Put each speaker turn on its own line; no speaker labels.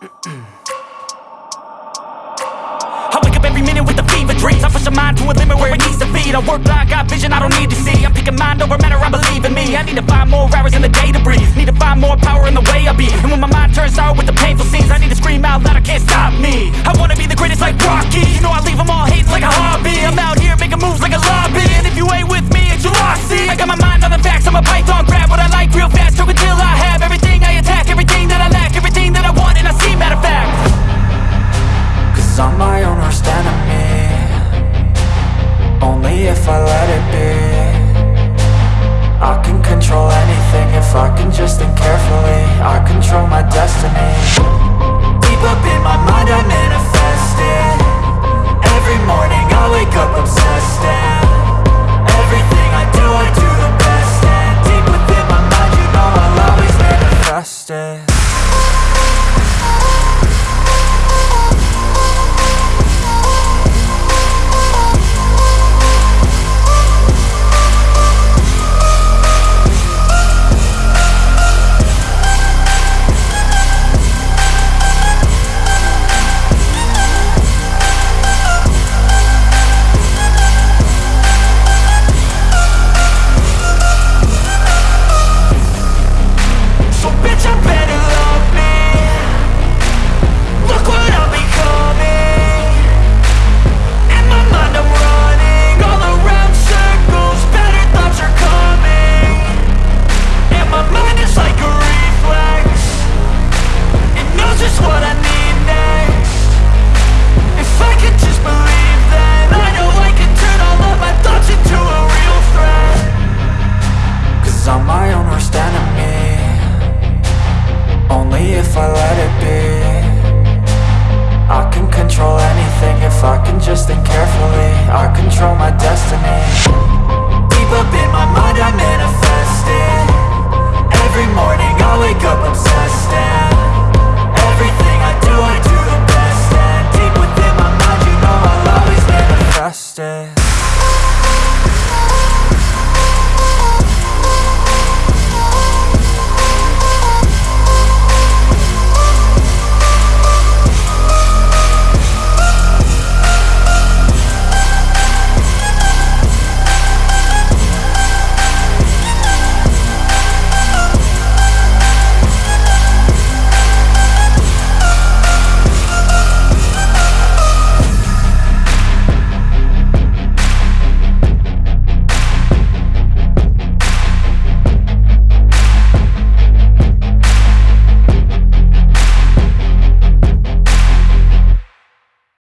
I wake up every minute with the fever dreams. I push my mind to a limit where it needs to be. I work blind, got vision I don't need to see. I'm picking mind over matter, I believe in me. I need to find more hours in the day to breathe. Need to find more power in the way I be. And when my mind turns Cause I'm my own worst enemy. Only if I
let it be if I let it be. I can control anything if I can just think carefully.